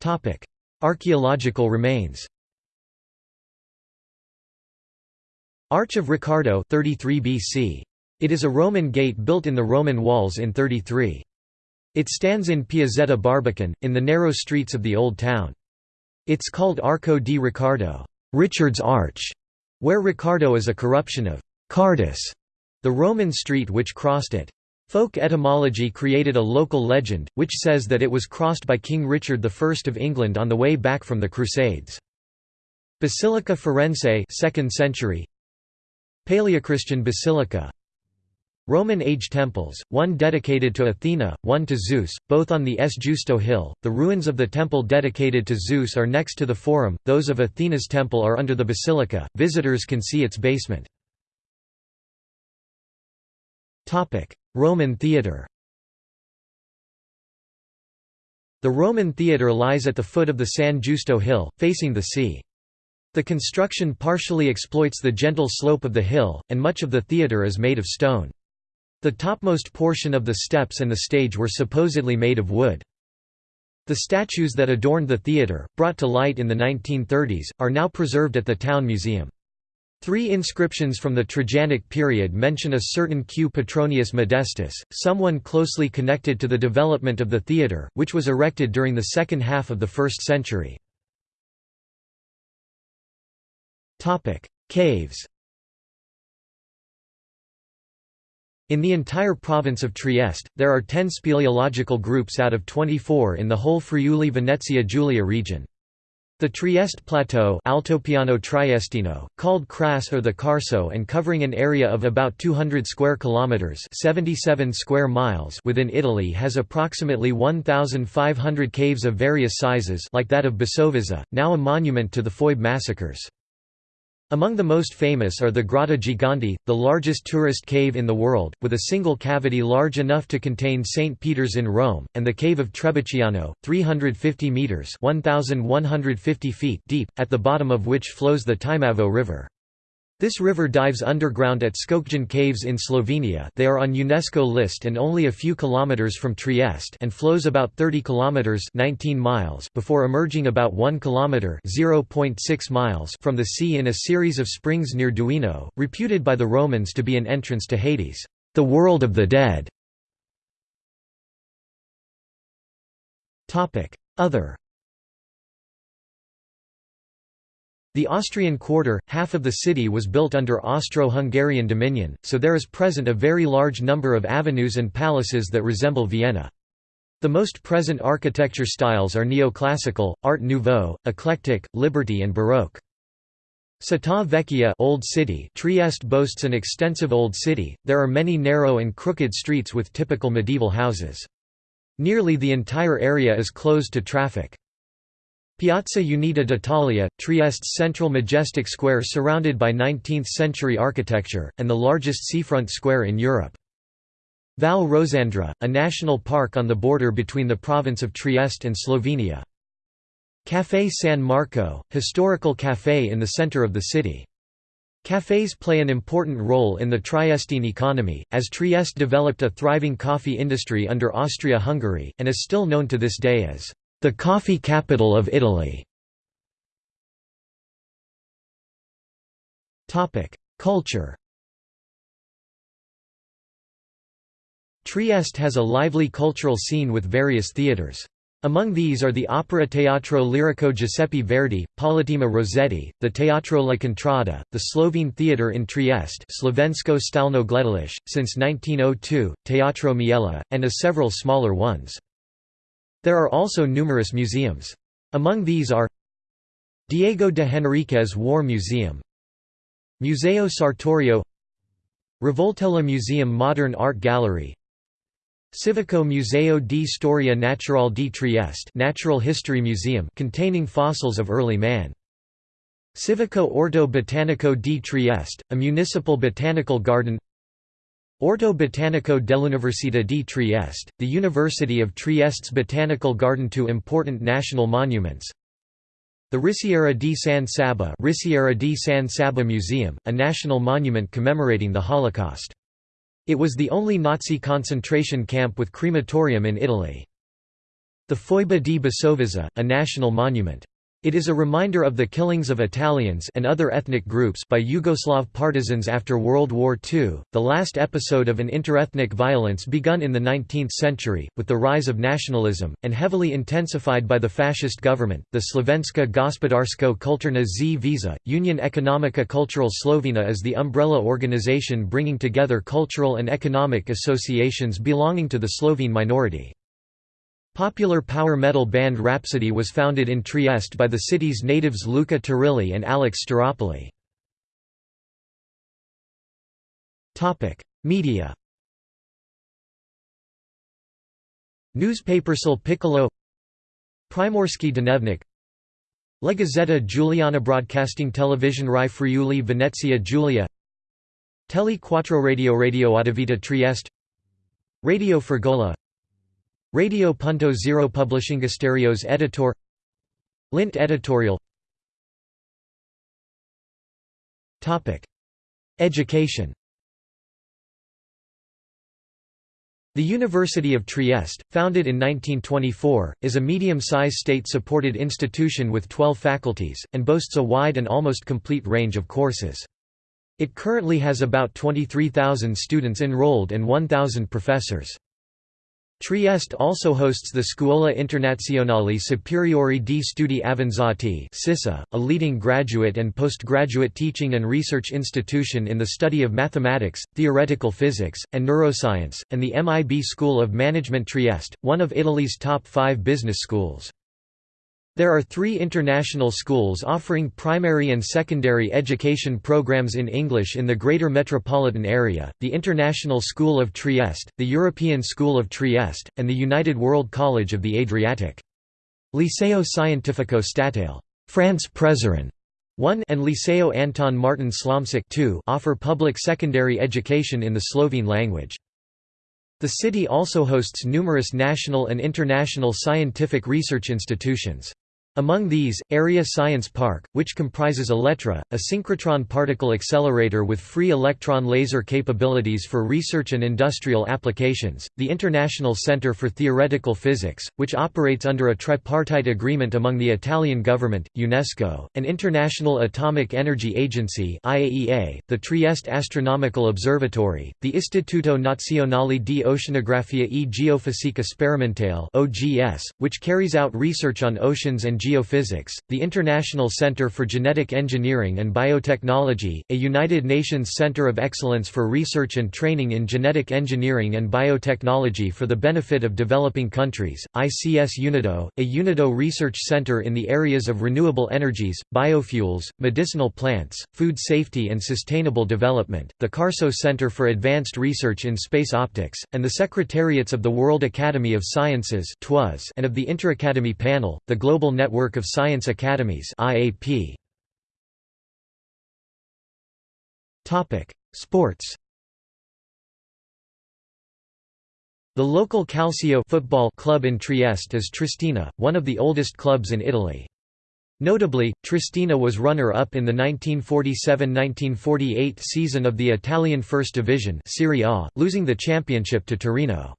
Topic: Archaeological remains. Arch of Riccardo 33 BC. It is a Roman gate built in the Roman walls in 33. It stands in Piazzetta Barbacan, in the narrow streets of the Old Town. It's called Arco di Riccardo Richard's Arch", where Riccardo is a corruption of Cardus, the Roman street which crossed it. Folk etymology created a local legend, which says that it was crossed by King Richard I of England on the way back from the Crusades. Basilica Forense 2nd century Paleochristian basilica Roman age temples, one dedicated to Athena, one to Zeus, both on the S. Giusto hill. The ruins of the temple dedicated to Zeus are next to the Forum, those of Athena's temple are under the basilica. Visitors can see its basement. Roman theatre The Roman theatre lies at the foot of the San Giusto hill, facing the sea. The construction partially exploits the gentle slope of the hill, and much of the theatre is made of stone. The topmost portion of the steps and the stage were supposedly made of wood. The statues that adorned the theatre, brought to light in the 1930s, are now preserved at the Town Museum. Three inscriptions from the Trajanic period mention a certain Q. Petronius Modestus, someone closely connected to the development of the theatre, which was erected during the second half of the 1st century. Caves In the entire province of Trieste, there are 10 speleological groups out of 24 in the whole Friuli-Venezia Giulia region. The Trieste Plateau Altopiano Triestino, called Kras or the Carso and covering an area of about 200 square kilometers (77 square miles) within Italy has approximately 1500 caves of various sizes like that of Basovizza, now a monument to the Foibe massacres. Among the most famous are the Grotta Gigante, the largest tourist cave in the world, with a single cavity large enough to contain St. Peter's in Rome, and the cave of Trebiciano, 350 metres 1,150 feet deep, at the bottom of which flows the Timavo River. This river dives underground at Škocjan caves in Slovenia they are on UNESCO list and only a few kilometers from Trieste and flows about 30 kilometers 19 miles before emerging about 1 kilometer 0.6 miles from the sea in a series of springs near Duino, reputed by the Romans to be an entrance to Hades, the world of the dead. Other The Austrian quarter, half of the city was built under Austro-Hungarian dominion, so there is present a very large number of avenues and palaces that resemble Vienna. The most present architecture styles are neoclassical, Art Nouveau, eclectic, Liberty and Baroque. Città Vecchia Old City Trieste boasts an extensive old city, there are many narrow and crooked streets with typical medieval houses. Nearly the entire area is closed to traffic. Piazza Unita d'Italia, Trieste's central majestic square surrounded by 19th-century architecture, and the largest seafront square in Europe. Val Rosandra, a national park on the border between the province of Trieste and Slovenia. Café San Marco, historical café in the center of the city. Cafés play an important role in the Triestine economy, as Trieste developed a thriving coffee industry under Austria-Hungary, and is still known to this day as the coffee capital of Italy. Culture Trieste has a lively cultural scene with various theatres. Among these are the Opera Teatro Lirico Giuseppe Verdi, Politeama Rossetti, the Teatro La Contrada, the Slovene Theatre in Trieste Slovensko Stalno Gledališče, since 1902, Teatro Miela, and a several smaller ones. There are also numerous museums. Among these are Diego de Henriquez War Museum Museo Sartorio Rivoltella Museum Modern Art Gallery Civico Museo di Storia Natural di Trieste Natural History Museum containing fossils of early man Civico Orto Botanico di Trieste, a municipal botanical garden Orto Botanico dell'Università di Trieste, the University of Trieste's botanical garden to important national monuments the Risiera di San Saba Risiera di San Saba Museum, a national monument commemorating the Holocaust. It was the only Nazi concentration camp with crematorium in Italy. The Foiba di Basovizza, a national monument. It is a reminder of the killings of Italians and other ethnic groups by Yugoslav partisans after World War II, the last episode of an interethnic violence begun in the 19th century, with the rise of nationalism, and heavily intensified by the fascist government. The Slovenska gospodarsko kulturna zveza, Union Economica Cultural Slovena is the umbrella organization bringing together cultural and economic associations belonging to the Slovene minority. Popular power metal band Rhapsody was founded in Trieste by the city's natives Luca Turilli and Alex Staropoli. Media Newspapersel Piccolo Primorski Dnevnik La Gazzetta Giuliana Broadcasting Television Rai Friuli Venezia Giulia Tele Quattro Radio Radio Adavita Trieste Radio Fragola Radio Punto Zero Publishingasterios Editor Lint editorial Topic: Education The University of Trieste, founded in 1924, is a medium-sized state-supported institution with 12 faculties, and boasts a wide and almost complete range of courses. It currently has about 23,000 students enrolled and 1,000 professors. Trieste also hosts the Scuola Internazionale Superiore di Studi Avanzati a leading graduate and postgraduate teaching and research institution in the study of mathematics, theoretical physics, and neuroscience, and the MIB School of Management Trieste, one of Italy's top five business schools. There are three international schools offering primary and secondary education programs in English in the Greater Metropolitan Area, the International School of Trieste, the European School of Trieste, and the United World College of the Adriatic. Liceo Scientifico Statale France Prešeren 1 and Liceo Anton Martin Slomšek 2 offer public secondary education in the Slovene language. The city also hosts numerous national and international scientific research institutions. Among these, Area Science Park, which comprises Elettra, a synchrotron particle accelerator with free electron laser capabilities for research and industrial applications, the International Center for Theoretical Physics, which operates under a tripartite agreement among the Italian government, UNESCO, and International Atomic Energy Agency IAEA, the Trieste Astronomical Observatory, the Istituto Nazionale di Oceanografia e Geofisica Sperimentale OGS, which carries out research on oceans and Geophysics, the International Center for Genetic Engineering and Biotechnology, a United Nations Center of Excellence for Research and Training in Genetic Engineering and Biotechnology for the benefit of developing countries, ICS UNIDO, a UNIDO research center in the areas of renewable energies, biofuels, medicinal plants, food safety and sustainable development, the CARSO Center for Advanced Research in Space Optics, and the Secretariats of the World Academy of Sciences and of the Interacademy Panel, the Global Network Network of Science Academies IAP. Topic: Sports. The local Calcio football club in Trieste is Triestina, one of the oldest clubs in Italy. Notably, Triestina was runner-up in the 1947–1948 season of the Italian First Division Serie A, losing the championship to Torino.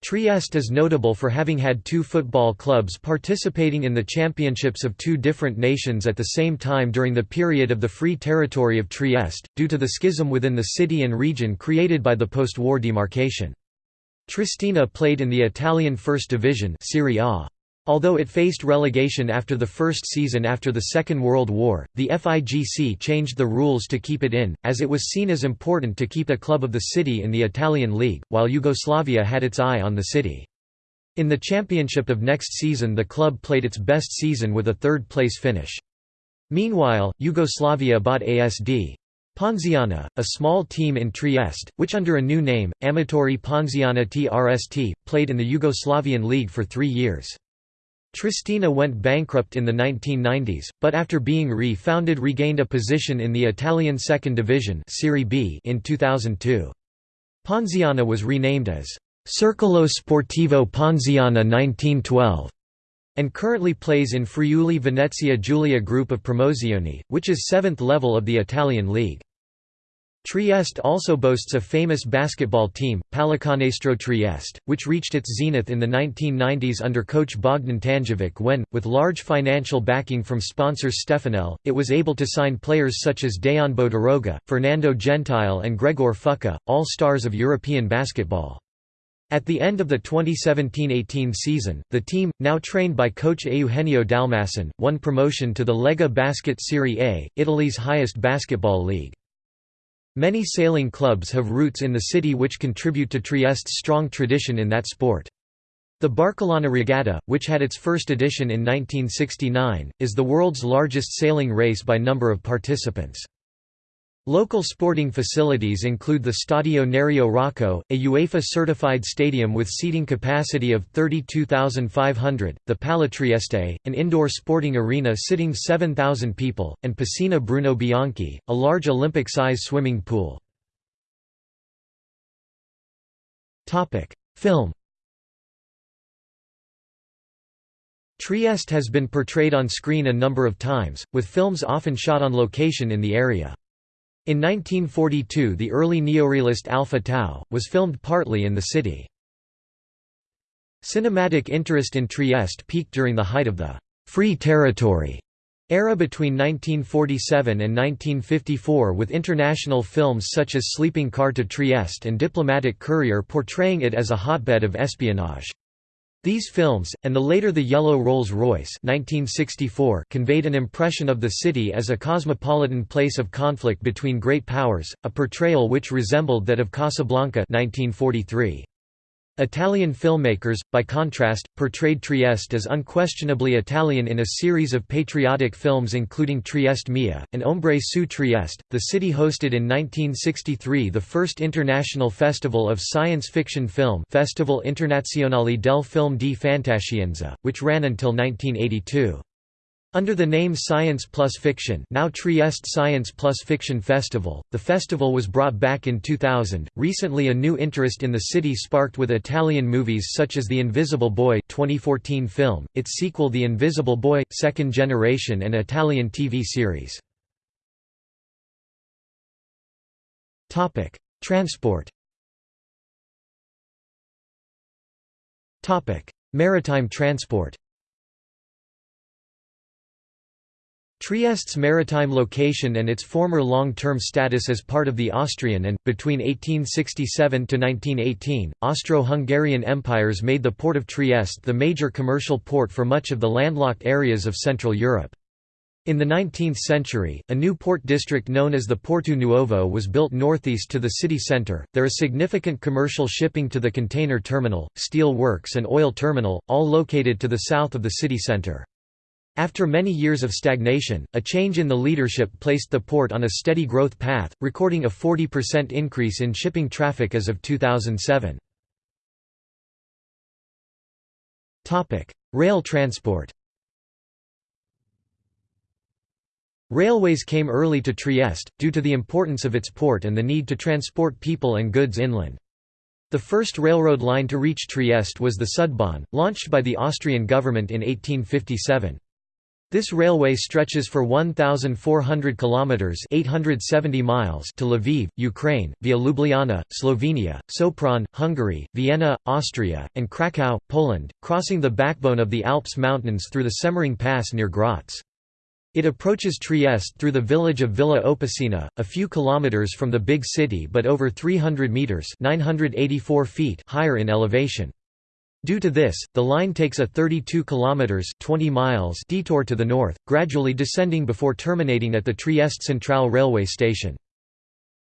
Trieste is notable for having had two football clubs participating in the championships of two different nations at the same time during the period of the Free Territory of Trieste, due to the schism within the city and region created by the post-war demarcation. Triestina played in the Italian First Division Serie A. Although it faced relegation after the first season after the Second World War, the FIGC changed the rules to keep it in, as it was seen as important to keep a club of the city in the Italian league, while Yugoslavia had its eye on the city. In the championship of next season the club played its best season with a third-place finish. Meanwhile, Yugoslavia bought ASD. Ponziana, a small team in Trieste, which under a new name, Amatori Ponziana TRST, played in the Yugoslavian League for three years. Triestina went bankrupt in the 1990s, but after being re-founded regained a position in the Italian Second Division Serie B in 2002. Ponziana was renamed as Circolo Sportivo Ponziana 1912 and currently plays in Friuli Venezia Giulia group of Promozione, which is seventh level of the Italian league. Trieste also boasts a famous basketball team, Pallacanestro Trieste, which reached its zenith in the 1990s under coach Bogdan Tanjevic when, with large financial backing from sponsors Stefanel, it was able to sign players such as Dejan Bodiroga, Fernando Gentile and Gregor Fuca, all stars of European basketball. At the end of the 2017–18 season, the team, now trained by coach Eugenio Dalmasson, won promotion to the Lega Basket Serie A, Italy's highest basketball league. Many sailing clubs have roots in the city which contribute to Trieste's strong tradition in that sport. The Barcolana Regatta, which had its first edition in 1969, is the world's largest sailing race by number of participants. Local sporting facilities include the Stadio Nereo Rocco, a UEFA-certified stadium with seating capacity of 32,500, the Pala Trieste, an indoor sporting arena sitting 7,000 people, and Piscina Bruno Bianchi, a large Olympic-size swimming pool. Film Trieste has been portrayed on screen a number of times, with films often shot on location in the area. In 1942 the early neorealist Alpha Tau, was filmed partly in the city. Cinematic interest in Trieste peaked during the height of the «free territory» era between 1947 and 1954 with international films such as Sleeping Car to Trieste and Diplomatic Courier portraying it as a hotbed of espionage. These films, and the later The Yellow Rolls-Royce conveyed an impression of the city as a cosmopolitan place of conflict between great powers, a portrayal which resembled that of Casablanca 1943. Italian filmmakers, by contrast, portrayed Trieste as unquestionably Italian in a series of patriotic films including Trieste Mia, and Ombre su Trieste. The city hosted in 1963 the first international festival of science fiction film Festival Internazionale del Film di Fantascienza, which ran until 1982. Under the name Science Plus Fiction now Trieste Science Plus Fiction Festival, the festival was brought back in 2000. Recently a new interest in the city sparked with Italian movies such as The Invisible Boy 2014 film, its sequel The Invisible Boy, Second Generation and Italian TV series. Transport Maritime transport Trieste's maritime location and its former long-term status as part of the Austrian and, between 1867 to 1918, Austro-Hungarian empires made the port of Trieste the major commercial port for much of the landlocked areas of Central Europe. In the 19th century, a new port district known as the Porto Nuovo was built northeast to the city centre. There is significant commercial shipping to the container terminal, steel works, and oil terminal, all located to the south of the city centre. After many years of stagnation, a change in the leadership placed the port on a steady growth path, recording a 40% increase in shipping traffic as of 2007. Rail transport Railways came early to Trieste, due to the importance of its port and the need to transport people and goods inland. The first railroad line to reach Trieste was the Sudbahn, launched by the Austrian government in 1857. This railway stretches for 1,400 kilometers (870 miles) to Lviv, Ukraine, via Ljubljana, Slovenia, Sopron, Hungary, Vienna, Austria, and Krakow, Poland, crossing the backbone of the Alps mountains through the Semmering Pass near Graz. It approaches Trieste through the village of Villa Opicina, a few kilometers from the big city but over 300 meters (984 feet) higher in elevation. Due to this, the line takes a 32 kilometers 20 miles detour to the north, gradually descending before terminating at the Trieste Central railway station.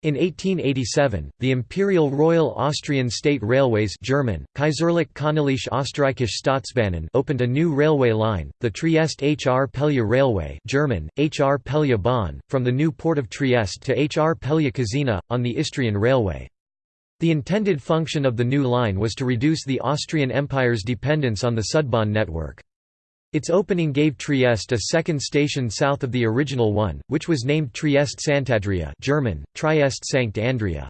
In 1887, the Imperial Royal Austrian State Railways German, Kaiserlich Königliche Österreichische Staatsbahnen opened a new railway line, the Trieste Hrpelje Railway German, Hrpelje Bahn, from the new port of Trieste to Hrpelje Kozina, on the Istrian Railway. The intended function of the new line was to reduce the Austrian Empire's dependence on the Sudbahn network. Its opening gave Trieste a second station south of the original one, which was named Trieste Sant'Andrea German, Trieste Sankt Andrea.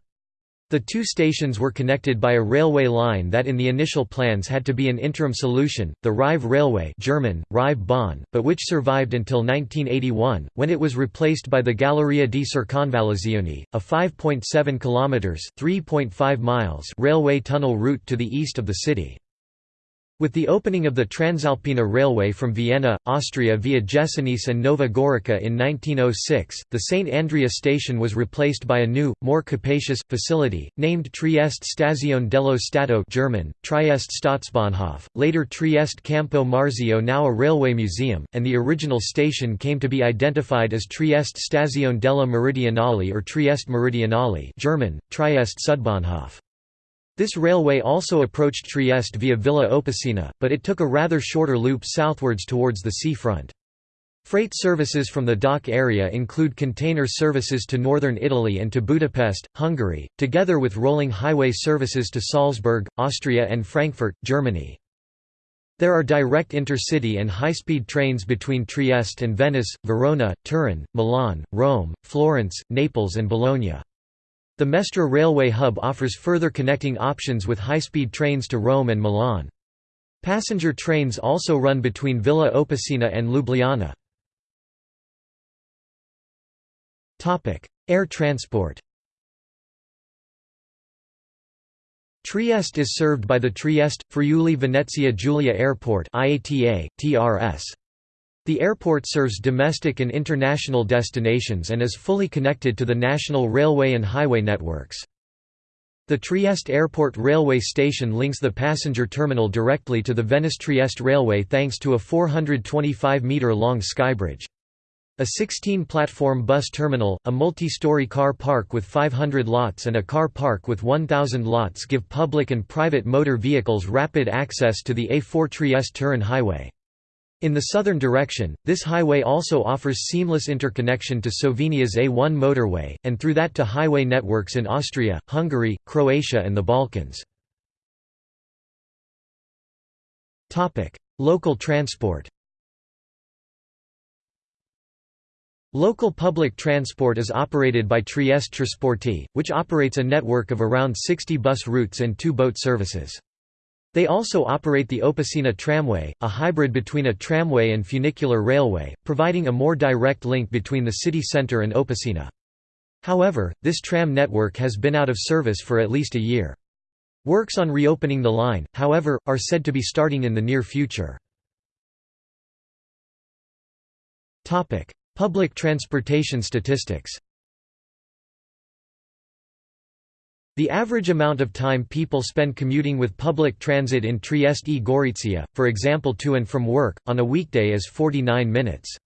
The two stations were connected by a railway line that in the initial plans had to be an interim solution, the Rive Railway German, Rive Bahn, but which survived until 1981, when it was replaced by the Galleria di Circonvallazione, a 5.7 km (3.5 miles) railway tunnel route to the east of the city. With the opening of the Transalpina Railway from Vienna, Austria via Jesenice and Nova Gorica in 1906, the St. Andrea station was replaced by a new, more capacious, facility, named Trieste Stazione dello Stato German, Trieste Staatsbahnhof, later Trieste Campo Marzio now a railway museum, and the original station came to be identified as Trieste Stazione della Meridionale or Trieste Meridionale German, Trieste Sudbahnhof. This railway also approached Trieste via Villa Opicina, but it took a rather shorter loop southwards towards the seafront. Freight services from the dock area include container services to northern Italy and to Budapest, Hungary, together with rolling highway services to Salzburg, Austria and Frankfurt, Germany. There are direct intercity and high-speed trains between Trieste and Venice, Verona, Turin, Milan, Rome, Florence, Naples and Bologna. The Mestre railway hub offers further connecting options with high-speed trains to Rome and Milan. Passenger trains also run between Villa Opicina and Ljubljana. Air transport Trieste is served by the Trieste, Friuli Venezia Giulia Airport IATA, TRS. The airport serves domestic and international destinations and is fully connected to the national railway and highway networks. The Trieste Airport railway station links the passenger terminal directly to the Venice-Trieste railway thanks to a 425-metre-long skybridge. A 16-platform bus terminal, a multi-story car park with 500 lots and a car park with 1,000 lots give public and private motor vehicles rapid access to the A4 Trieste-Turin highway. In the southern direction, this highway also offers seamless interconnection to Slovenia's A1 motorway, and through that to highway networks in Austria, Hungary, Croatia and the Balkans. Local transport Local public transport is operated by Trieste Trasporti, which operates a network of around 60 bus routes and two boat services. They also operate the Opicina tramway, a hybrid between a tramway and funicular railway, providing a more direct link between the city centre and Opicina. However, this tram network has been out of service for at least a year. Works on reopening the line, however, are said to be starting in the near future. Public transportation statistics The average amount of time people spend commuting with public transit in Trieste e Gorizia, for example to and from work, on a weekday is 49 minutes.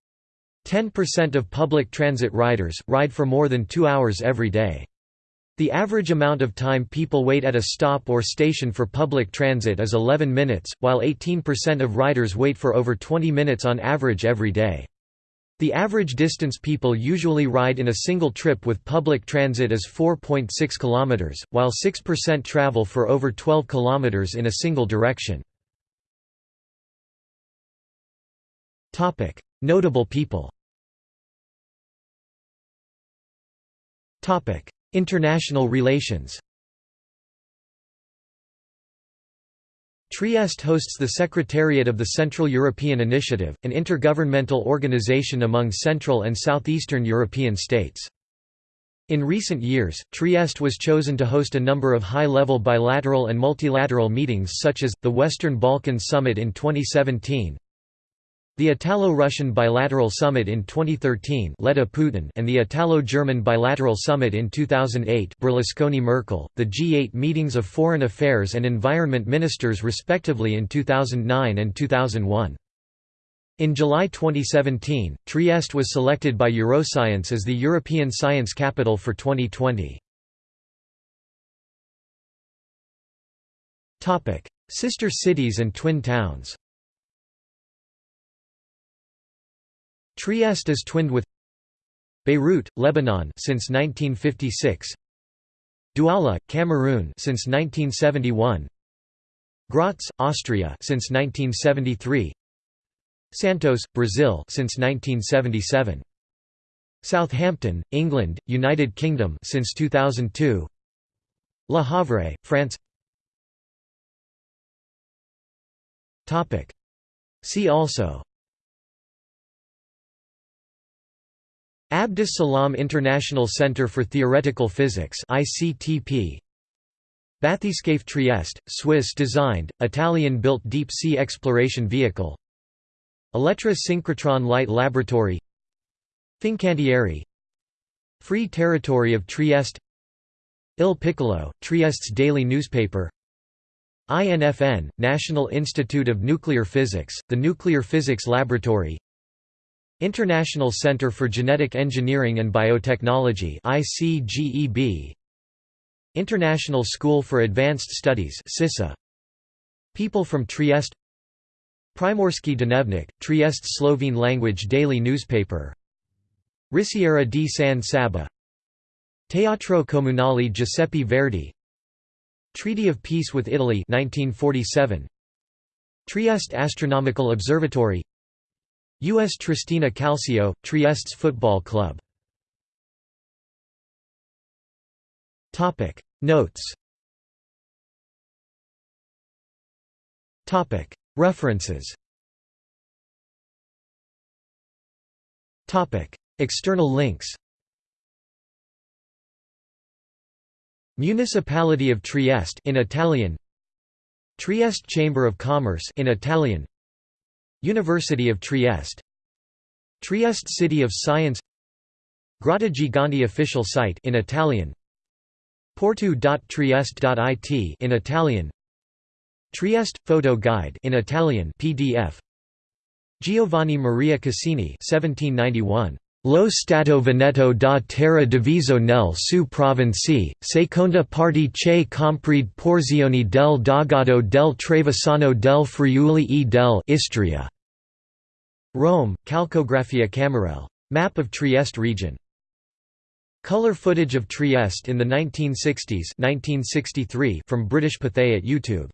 10% of public transit riders, ride for more than two hours every day. The average amount of time people wait at a stop or station for public transit is 11 minutes, while 18% of riders wait for over 20 minutes on average every day. The average distance people usually ride in a single trip with public transit is 4.6 km, while 6% travel for over 12 km in a single direction. Notable people International relations Trieste hosts the Secretariat of the Central European Initiative, an intergovernmental organization among Central and Southeastern European states. In recent years, Trieste was chosen to host a number of high-level bilateral and multilateral meetings such as, the Western Balkans Summit in 2017, the Italo-Russian Bilateral Summit in 2013 led a Putin and the Italo-German Bilateral Summit in 2008 Berlusconi-Merkel, the G8 meetings of foreign affairs and environment ministers respectively in 2009 and 2001. In July 2017, Trieste was selected by Euroscience as the European Science Capital for 2020. Sister cities and twin towns Trieste is twinned with Beirut, Lebanon since 1956. Douala, Cameroon since 1971. Graz, Austria since 1973. Santos, Brazil since 1977. Southampton, England, United Kingdom since 2002. Le Havre, France. Topic. See also Abdus Salam International Center for Theoretical Physics ICTP Bathyscaphe Trieste, Swiss-designed, Italian-built deep-sea exploration vehicle. Elettra Synchrotron Light Laboratory. Fincantieri. Free Territory of Trieste. Il Piccolo, Trieste's daily newspaper. INFN, National Institute of Nuclear Physics, the Nuclear Physics Laboratory International Center for Genetic Engineering and Biotechnology ICGEB International School for Advanced Studies SISSA People from Trieste. Primorski Dnevnik, Trieste Slovene language daily newspaper. Risiera di San Saba. Teatro Comunale Giuseppe Verdi. Treaty of Peace with Italy 1947 Trieste Astronomical Observatory US Triestina Calcio, Trieste's football club. Notes. References. External links. Municipality of Trieste in Italian. Trieste Chamber of Commerce in Italian University of Trieste. Trieste City of Science. Grotta Gigante official site in Italian. Porto.trieste.it in Italian. Trieste photo guide in Italian PDF Giovanni Maria Cassini 1791 Lo Stato Veneto da terra diviso nel su provinci, seconda parte che compride porzioni del Dogado del Trevisano del Friuli e del Istria. Rome, Calcografia Camerel. Map of Trieste region. Color footage of Trieste in the 1960s 1963 from British Pathé at YouTube